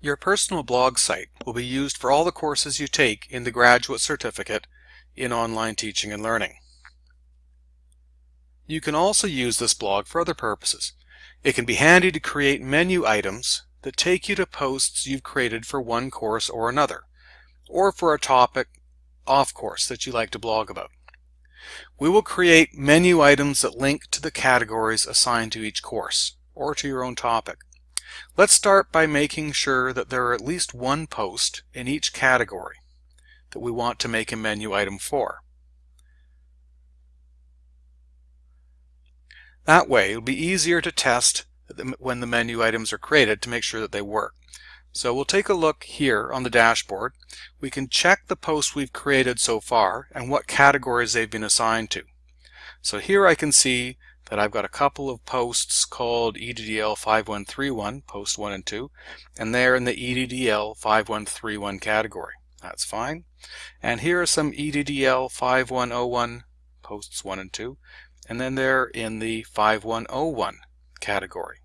Your personal blog site will be used for all the courses you take in the Graduate Certificate in Online Teaching and Learning. You can also use this blog for other purposes. It can be handy to create menu items that take you to posts you've created for one course or another, or for a topic off course that you like to blog about. We will create menu items that link to the categories assigned to each course, or to your own topic. Let's start by making sure that there are at least one post in each category that we want to make a menu item for. That way it'll be easier to test when the menu items are created to make sure that they work. So we'll take a look here on the dashboard. We can check the posts we've created so far and what categories they've been assigned to. So here I can see that I've got a couple of posts called EDDL 5131, post 1 and 2, and they're in the EDDL 5131 category. That's fine. And here are some EDDL 5101 posts 1 and 2, and then they're in the 5101 category.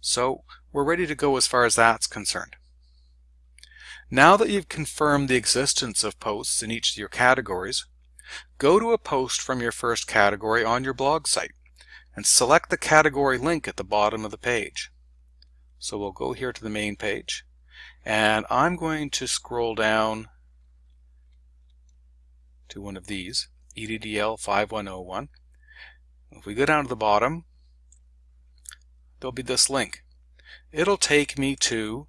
So we're ready to go as far as that's concerned. Now that you've confirmed the existence of posts in each of your categories, go to a post from your first category on your blog site and select the category link at the bottom of the page. So we'll go here to the main page and I'm going to scroll down to one of these, EDDL 5101. If we go down to the bottom, there'll be this link. It'll take me to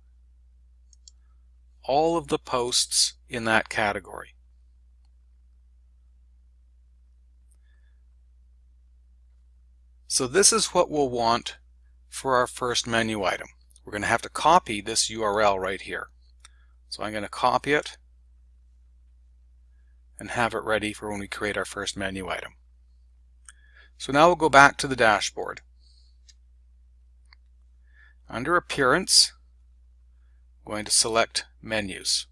all of the posts in that category. So this is what we'll want for our first menu item. We're going to have to copy this URL right here. So I'm going to copy it and have it ready for when we create our first menu item. So now we'll go back to the dashboard. Under Appearance, I'm going to select Menus.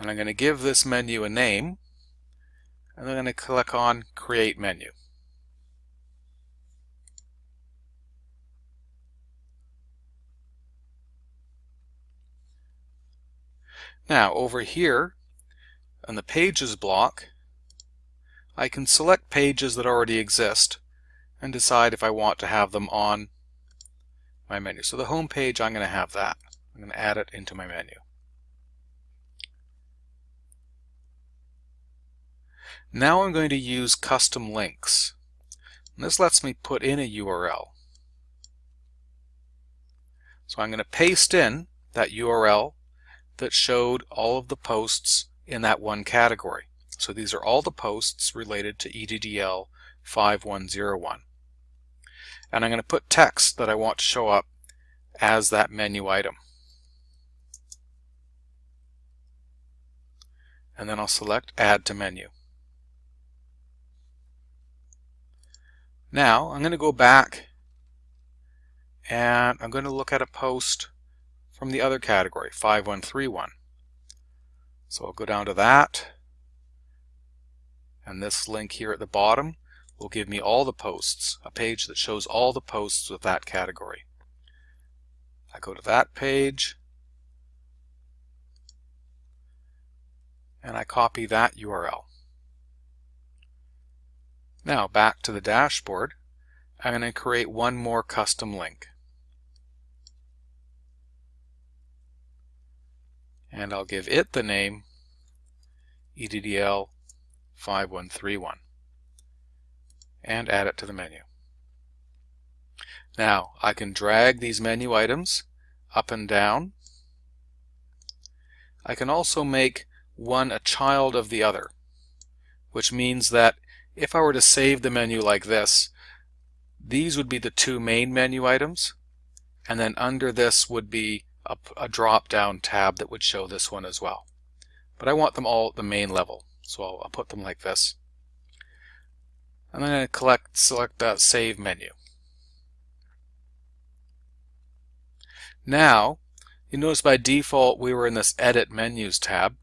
And I'm going to give this menu a name and I'm going to click on create menu. Now over here on the pages block I can select pages that already exist and decide if I want to have them on my menu. So the home page I'm going to have that. I'm going to add it into my menu. Now I'm going to use custom links. This lets me put in a URL. So I'm going to paste in that URL that showed all of the posts in that one category. So these are all the posts related to EDDL 5101. And I'm going to put text that I want to show up as that menu item. And then I'll select Add to Menu. Now I'm going to go back and I'm going to look at a post from the other category, 5131. So I'll go down to that and this link here at the bottom will give me all the posts, a page that shows all the posts with that category. I go to that page and I copy that URL. Now back to the dashboard, I'm going to create one more custom link. And I'll give it the name EDDL 5131 and add it to the menu. Now I can drag these menu items up and down. I can also make one a child of the other, which means that if I were to save the menu like this, these would be the two main menu items, and then under this would be a, a drop-down tab that would show this one as well. But I want them all at the main level, so I'll, I'll put them like this. And then I'm going to collect, select that Save menu. Now, you notice by default we were in this Edit Menus tab.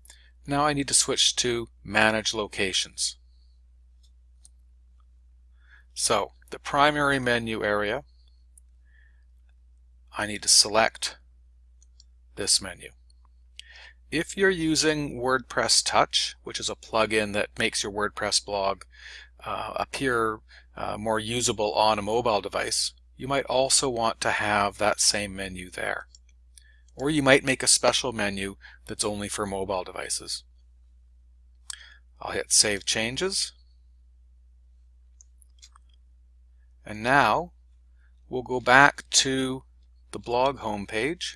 Now I need to switch to Manage Locations. So the primary menu area, I need to select this menu. If you're using WordPress Touch, which is a plugin that makes your WordPress blog uh, appear uh, more usable on a mobile device, you might also want to have that same menu there. Or you might make a special menu that's only for mobile devices. I'll hit Save Changes. And now we'll go back to the blog homepage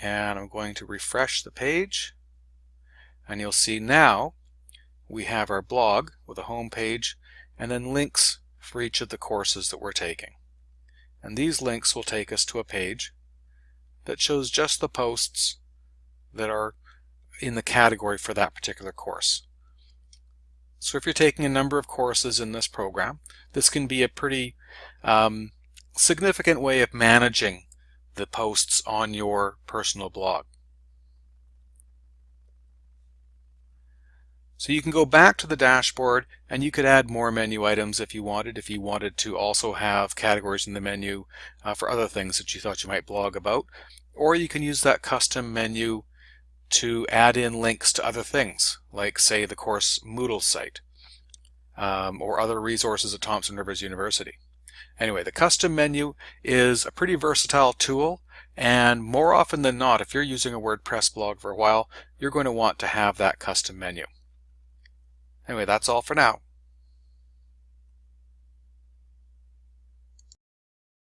and I'm going to refresh the page and you'll see now we have our blog with a home page and then links for each of the courses that we're taking. And these links will take us to a page that shows just the posts that are in the category for that particular course. So if you're taking a number of courses in this program, this can be a pretty um, significant way of managing the posts on your personal blog. So you can go back to the dashboard and you could add more menu items if you wanted, if you wanted to also have categories in the menu uh, for other things that you thought you might blog about. Or you can use that custom menu to add in links to other things, like say the course Moodle site um, or other resources at Thompson Rivers University. Anyway, the custom menu is a pretty versatile tool and more often than not, if you're using a WordPress blog for a while, you're going to want to have that custom menu. Anyway, that's all for now.